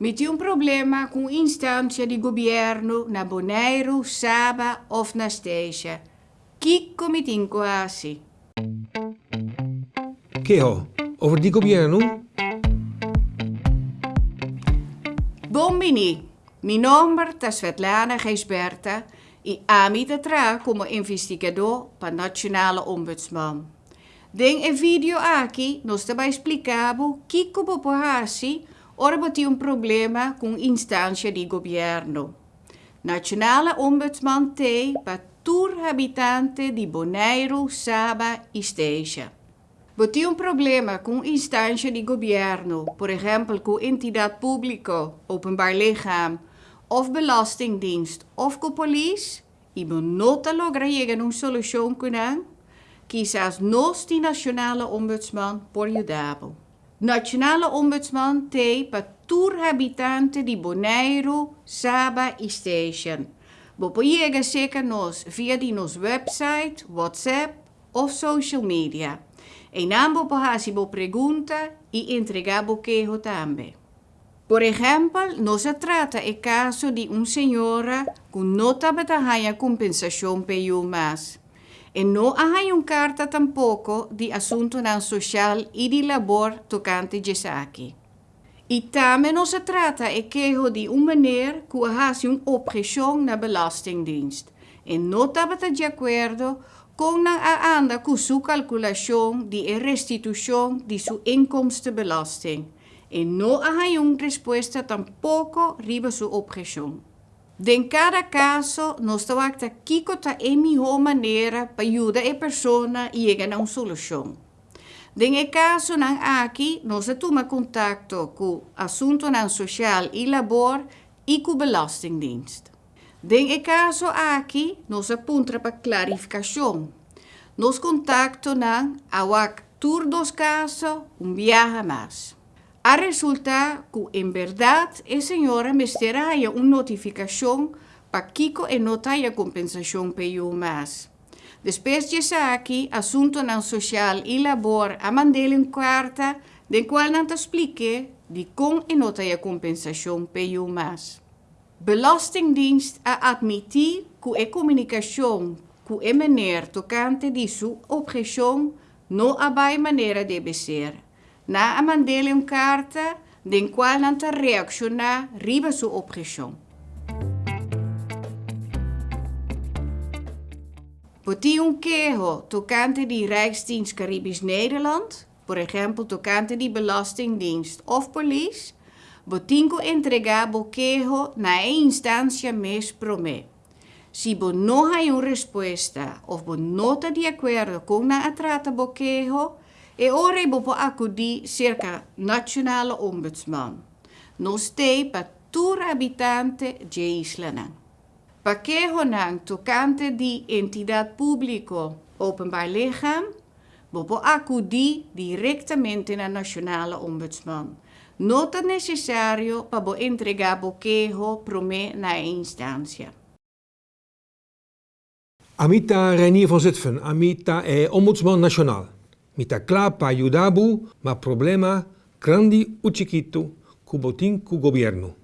Tem um problema com instância de governo na Bonaire, Saba ou na Esteja. Kiko mi tem quase. Keho, over die governo? Bombini, mi nome é Svetlana Geisberta e ami tra como investigador para Nationale Ombudsman. Den een video aqui, nós também explicamos que como população ora tem um problema com instância de governo. Nationale Ombudsman tem para tour habitante de Bonaire, Saba e Esteja. Tem um problema com instância de governo, por exemplo, com entidade pública, openbaar lichaam, of belastingdienst, of com police, e nota logra chegar uma solução kunnen, quizás nós die nationale ombudsman por ajudar. Nationale ombudsman te para tour habitante de Bonaire, Saba e Station. Bopo chega zeker nos via die nos website, WhatsApp of social media. En ambos hasi bo pergunta e entregabo quejo também. Por exemplo, não se trata o caso de uma senhora que não trabalha compensação pelo mas. no hay un carta tampoco de asunto não social y de labor tocante de saque. Y también no se trata e quejo de un manier que hace una opresión na belastingdienst e no está de acuerdo con la anda con su calculación de restitución de su inkomstenbelasting. E no hay una respuesta tampoco riba su opresión. Em cada caso, nós estamos aqui com a melhor maneira para ajudar a pessoa a chegar a uma solução. Em caso aqui, nós tomamos contato com assunto social e labor e com belastingdienst. Em caso aqui, nós apuntamos para clarificação. Nós contactamos a tour dos casos, um viaje mais. A resulta que, em verdade, a senhora me terá uma notificação para Kiko e notar a compensação pelo mais. Depois de aqui, assunto não social e labor, a mandei uma carta, de qual não te explique de como e nota a compensação pelo mais. Belastingdienst a admitir que a comunicação que é meneer tocante de sua objeção não há maneira de ser na a mandele een carta den não te reacciona riba sua objeção. Poti um quejo tocante de Rijksdienst Caribisch Nederland, por exemplo, tocante de Belastingdienst of Police, botinco entregar bo quejo na instância mes prome. Se bo não há uma resposta ou bo não está de acordo com na atrata bo E ora bopo acudi circa nationale ombudsman. Nos te pa tur abitante de islana. Pa que honang tocante di entidad público openbaar lichaam, bopo acudi directamente na nationale ombudsman. Nota necessario pa bo entregar bo quejo prome na instancia. Amita Reinier van Zutphen, Amita e Ombudsman Nationaal. Mitaclá para ajudar, mas problema grande ou chiquito que tem com governo.